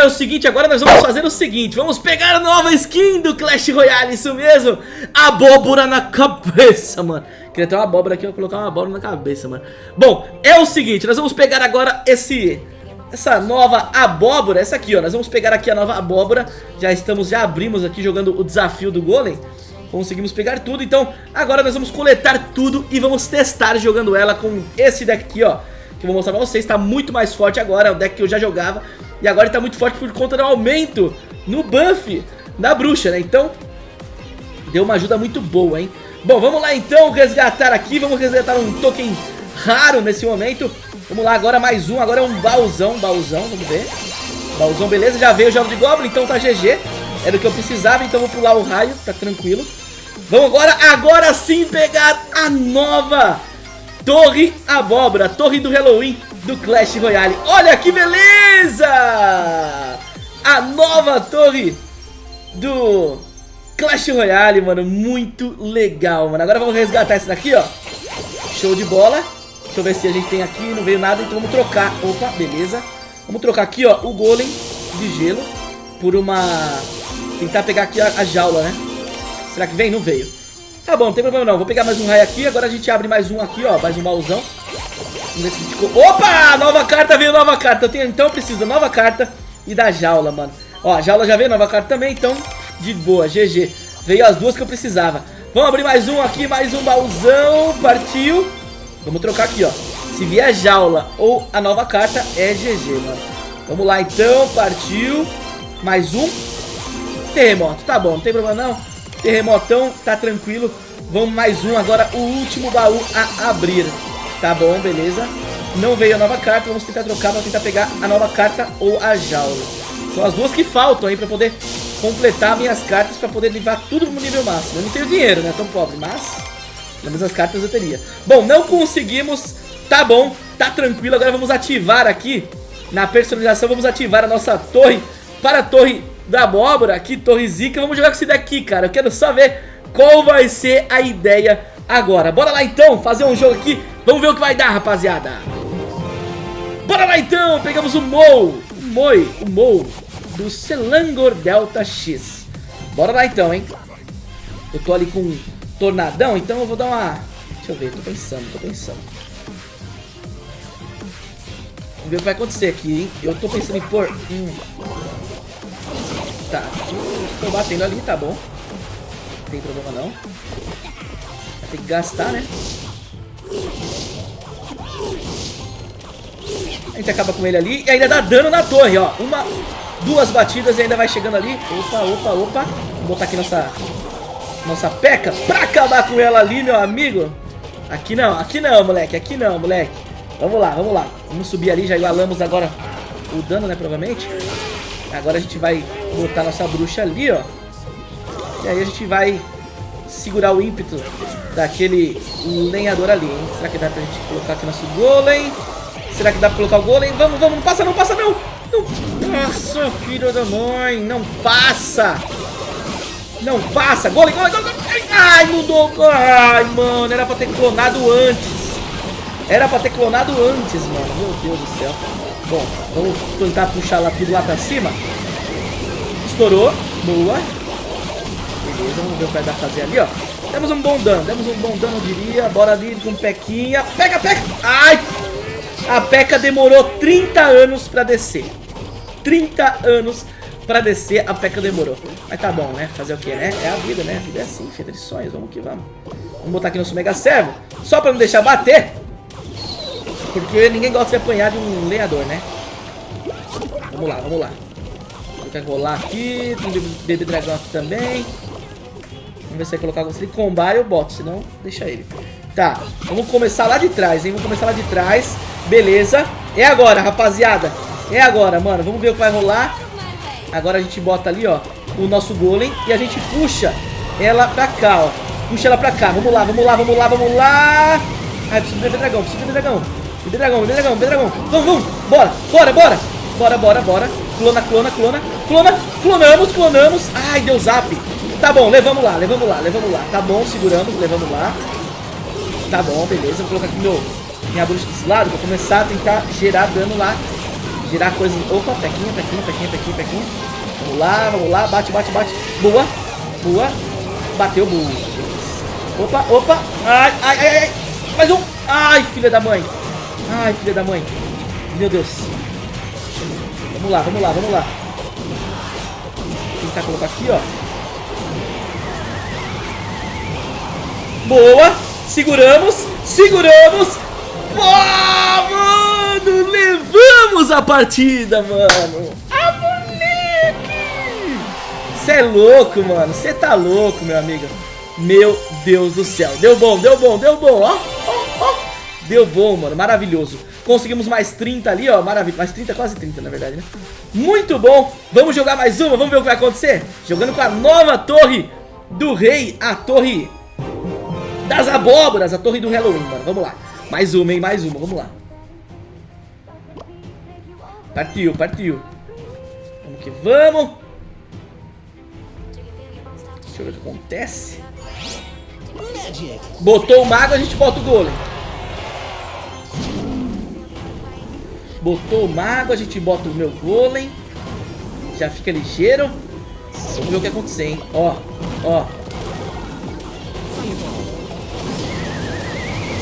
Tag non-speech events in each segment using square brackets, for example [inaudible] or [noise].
é o seguinte, agora nós vamos fazer o seguinte Vamos pegar a nova skin do Clash Royale, isso mesmo? Abóbora na cabeça, mano. Queria ter uma abóbora aqui, eu vou colocar uma abóbora na cabeça, mano. Bom, é o seguinte, nós vamos pegar agora esse... Essa nova abóbora, essa aqui, ó. Nós vamos pegar aqui a nova abóbora. Já estamos, já abrimos aqui jogando o desafio do Golem. Conseguimos pegar tudo, então agora nós vamos coletar tudo e vamos testar jogando ela com esse deck aqui, ó. Que eu vou mostrar pra vocês, tá muito mais forte agora, é o deck que eu já jogava E agora ele tá muito forte por conta do aumento no buff da bruxa, né, então Deu uma ajuda muito boa, hein? Bom, vamos lá então resgatar aqui, vamos resgatar um token raro nesse momento. Vamos lá, agora mais um, agora é um baúzão, baúzão, vamos ver. Baúzão, beleza, já veio o jogo de Goblin, então tá GG Era o que eu precisava, então vou pular o raio, tá tranquilo. Vamos agora, agora sim pegar a nova Torre Abóbora, Torre do Halloween do Clash Royale. Olha que beleza! Nova torre do Clash Royale, mano, muito legal, mano. Agora vamos resgatar esse daqui, ó. Show de bola. Deixa eu ver se a gente tem aqui, não veio nada, então vamos trocar. Opa, beleza. Vamos trocar aqui, ó, o golem de gelo por uma... Tentar pegar aqui a, a jaula, né? Será que vem? Não veio. Tá bom, não tem problema não. Vou pegar mais um raio aqui. Agora a gente abre mais um aqui, ó. Mais um baúzão. Vamos ver se a gente... Opa! Nova carta veio, nova carta. Eu tenho... Então eu preciso da nova carta e da jaula, mano. Ó, jaula já veio, nova carta também. Então, de boa. GG. Veio as duas que eu precisava. Vamos abrir mais um aqui, mais um baúzão. Partiu. Vamos trocar aqui, ó. Se vier a jaula ou a nova carta, é GG, mano. Vamos lá, então. Partiu. Mais um. Terremoto. Tá bom, não tem problema não. Terremotão, tá tranquilo. Vamos mais um agora, o último baú a abrir. Tá bom, beleza. Não veio a nova carta, vamos tentar trocar pra tentar pegar a nova carta ou a jaula. São as duas que faltam aí pra poder completar minhas cartas pra poder levar tudo no nível máximo. Eu não tenho dinheiro, né? Tão pobre, mas... Pelo menos as cartas eu teria. Bom, não conseguimos. Tá bom, tá tranquilo. Agora vamos ativar aqui, na personalização, vamos ativar a nossa torre para a torre da abóbora, aqui, torre zica. Vamos jogar com esse daqui, cara. Eu quero só ver qual vai ser a ideia agora. Bora lá então, fazer um jogo aqui. Vamos ver o que vai dar, rapaziada. Bora lá então, pegamos o Mou, Moi, o Mou do Selangor Delta X. Bora lá então, hein. Eu tô ali com um tornadão, então eu vou dar uma... Deixa eu ver, tô pensando, tô pensando. Vamos ver o que vai acontecer aqui, hein. Eu tô pensando em pôr... Hum. Tá, tô batendo ali, tá bom. Não tem problema não. Vai ter que gastar, né? A gente acaba com ele ali e ainda dá dano na torre, ó. Uma, duas batidas e ainda vai chegando ali. Opa, opa, opa. Vou botar aqui nossa, nossa peca pra acabar com ela ali, meu amigo. Aqui não, aqui não, moleque. Aqui não, moleque. Vamos lá, vamos lá. Vamos subir ali, já igualamos agora o dano, né, provavelmente. Agora a gente vai botar nossa bruxa ali, ó. E aí a gente vai segurar o ímpeto daquele lenhador ali, hein? Será que dá pra gente colocar aqui nosso golem? Será que dá pra colocar o golem? Vamos, vamos, não passa não, passa não! não. Nossa, filho da mãe, não passa! Não passa! Golem, golem, golem! Ai, mudou! Ai, mano, era pra ter clonado antes! Era pra ter clonado antes, mano. Meu Deus do céu. Bom, vamos tentar puxar lá tudo lá pra cima. Estourou. Boa. Beleza, vamos ver o que vai dar fazer ali, ó. Demos um bom dano, demos um bom dano, eu diria. Bora ali com pequinha. Pega, pega! Ai! A peca demorou 30 anos pra descer. 30 anos pra descer, a peca demorou. Mas tá bom, né? Fazer o que, né? É a vida, né? A vida é assim, feita de sonhos. Vamos que vamos. Vamos botar aqui nosso Mega Servo. Só pra não deixar bater. Porque ninguém gosta de apanhar de um lenhador, né? Vamos lá, vamos lá. Vou rolar aqui. Tem bebê dragão aqui também. Vamos ver se vai colocar. Se ele combar, eu boto. Senão, deixa ele. Tá, vamos começar lá de trás, hein? Vamos começar lá de trás. Beleza. É agora, rapaziada. É agora, mano. Vamos ver o que vai rolar. Agora a gente bota ali, ó, o nosso golem. E a gente puxa ela pra cá, ó. Puxa ela pra cá. Vamos lá, vamos lá, vamos lá, vamos lá. Ai, preciso beber dragão, preciso beber dragão. Beber dragão, beber dragão, beber dragão. Vamos, vamos. Bora, bora, bora. Bora, bora, bora. Clona, clona, clona. Clona, clonamos, clonamos. Ai, deu zap. Tá bom, levamos lá, levamos lá, levamos lá. Tá bom, seguramos, levamos lá. Tá bom, beleza. Vou colocar aqui meu, minha bruxa desse lado. Vou começar a tentar gerar dano lá Girar coisas... Opa, pequinha, pequinha, pequinha, pequinha, pequinha. Vamos lá, vamos lá. Bate, bate, bate. Boa. Boa. Bateu, boa. Opa, opa. Ai, ai, ai, ai. Mais um. Ai, filha da mãe. Ai, filha da mãe. Meu Deus. Vamos lá, vamos lá, vamos lá. Tentar colocar aqui, ó. Boa. Seguramos. Seguramos. Boa, mano. Levamos a partida, mano. Ah, moleque. Você é louco, mano. Você tá louco, meu amigo. Meu Deus do céu. Deu bom, deu bom, deu bom. Ó, ó, ó. Deu bom, mano. Maravilhoso. Conseguimos mais 30 ali, ó. Maravilha. Mais 30, quase 30, na verdade, né? Muito bom. Vamos jogar mais uma. Vamos ver o que vai acontecer. Jogando com a nova torre do rei. A torre das abóboras. A torre do Halloween, mano. Vamos lá. Mais uma, hein? Mais uma. Vamos lá. Partiu, partiu. Vamos que vamos. Deixa eu ver o que acontece. Botou o mago, a gente bota o golem. Botou o mago, a gente bota o meu golem. Já fica ligeiro. Vamos ver o que acontecer, hein? Ó, ó.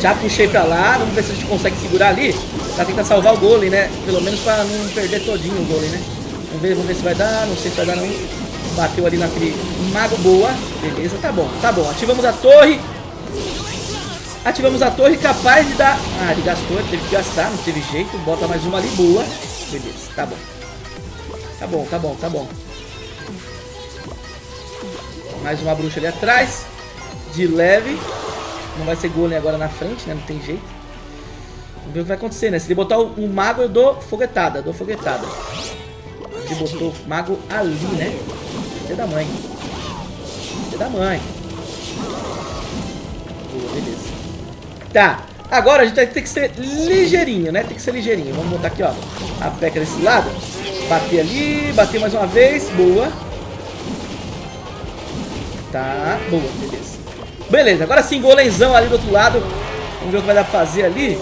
Já puxei pra lá. Vamos ver se a gente consegue segurar ali. Pra tentar salvar o golem, né? Pelo menos pra não perder todinho o golem, né? Vamos ver, vamos ver se vai dar. Não sei se vai dar não. Bateu ali naquele mago. Boa. Beleza, tá bom, tá bom. Ativamos a torre. Ativamos a torre capaz de dar... Ah, ele gastou, teve que gastar, não teve jeito. Bota mais uma ali, boa. Beleza, tá bom. Tá bom, tá bom, tá bom. Mais uma bruxa ali atrás. De leve. Não vai ser golem agora na frente, né? Não tem jeito. Vamos ver o que vai acontecer, né? Se ele botar o, o mago, eu dou foguetada. Dou foguetada. Ele botou o mago ali, né? Filha da mãe. Filha da mãe. Boa, beleza. Tá. Agora a gente vai ter que ser ligeirinho, né? Tem que ser ligeirinho. Vamos botar aqui, ó. A peca desse lado. Bater ali. Bater mais uma vez. Boa. Tá. Boa, beleza. Beleza. Agora sim, golenzão ali do outro lado. Vamos ver o que vai dar pra fazer ali.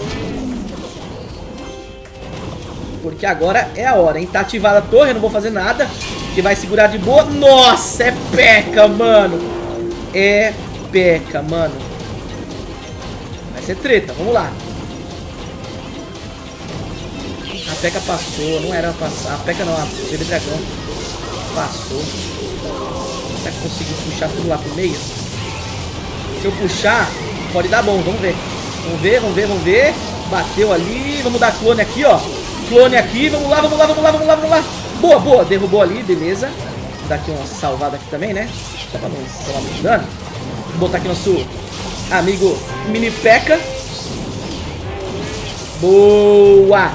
Porque agora é a hora, hein? Tá ativada a torre, não vou fazer nada. Que vai segurar de boa. Nossa, é peca, mano. É peca, mano. Vai ser treta, vamos lá. A peca passou, não era passar. A peca não, a bebê dragão passou. Será que conseguiu puxar tudo lá pro meio? Se eu puxar, pode dar bom, vamos ver. Vamos ver, vamos ver, vamos ver. Bateu ali, vamos dar clone aqui, ó. Clone aqui, vamos lá, vamos lá, vamos lá, vamos lá, vamos lá. Boa, boa, derrubou ali, beleza. Vou dar aqui uma salvada aqui também, né? Só pra não tomar muito dano. Vou botar aqui nosso amigo Mini Peca. Boa!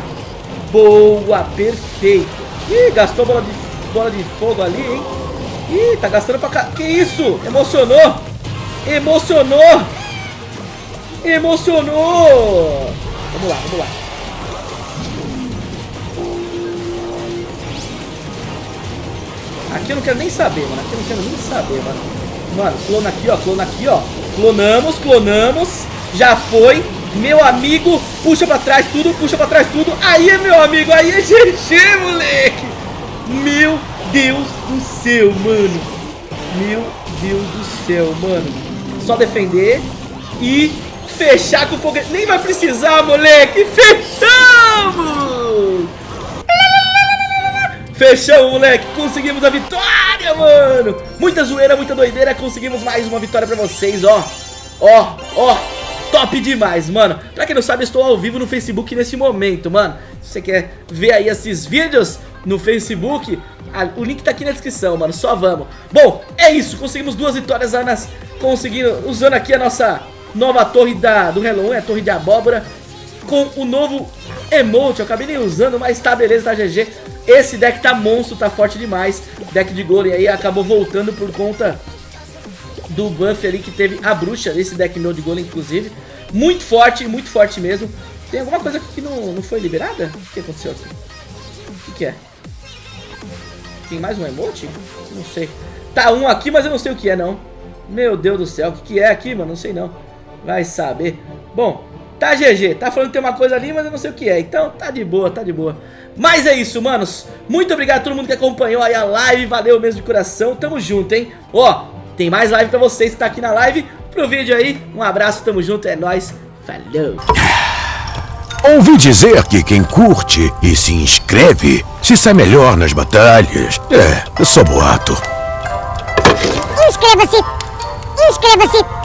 Boa, perfeito. Ih, gastou bola de, bola de fogo ali, hein? Ih, tá gastando pra cá. Que isso? Emocionou! Emocionou! Emocionou! Vamos lá, vamos lá. Aqui eu não quero nem saber, mano. Aqui eu não quero nem saber, mano. Mano, clona aqui, ó. Clona aqui, ó. Clonamos, clonamos. Já foi. Meu amigo, puxa pra trás tudo, puxa pra trás tudo. Aí, meu amigo, aí [laughs] é GG, moleque. Meu Deus do céu, mano. Meu Deus do céu, mano. Só defender e fechar com o foguete. Nem vai precisar, moleque. Fechamos! Fechamos, moleque. Conseguimos a vitória, mano. Muita zoeira, muita doideira. Conseguimos mais uma vitória pra vocês, ó. Ó, ó. Top demais, mano. Pra quem não sabe, estou ao vivo no Facebook nesse momento, mano. Se você quer ver aí esses vídeos no Facebook, o link tá aqui na descrição, mano. Só vamos. Bom, é isso. Conseguimos duas vitórias, Anas. Conseguindo, usando aqui a nossa nova torre da, do Halloween, a torre de abóbora. Com o novo emote. Eu acabei nem usando, mas tá beleza, tá GG. Esse deck tá monstro, tá forte demais. Deck de golem aí acabou voltando por conta do buff ali que teve a bruxa. Esse deck meu de golem, inclusive. Muito forte, muito forte mesmo. Tem alguma coisa aqui que não, não foi liberada? O que aconteceu aqui? O que, que é? Tem mais um emote? Não sei. Tá um aqui, mas eu não sei o que é, não. Meu Deus do céu, o que, que é aqui, mano? Não sei, não. Vai saber. Bom, tá GG. Tá falando que tem uma coisa ali, mas eu não sei o que é. Então tá de boa, tá de boa. Mas é isso, manos. Muito obrigado a todo mundo que acompanhou aí a live. Valeu mesmo de coração. Tamo junto, hein? Ó, tem mais live pra vocês que tá aqui na live. Pro vídeo aí, um abraço, tamo junto, é nóis. Falou. Ouvi dizer que quem curte e se inscreve se sai melhor nas batalhas. É, só boato. Inscreva-se! Inscreva-se!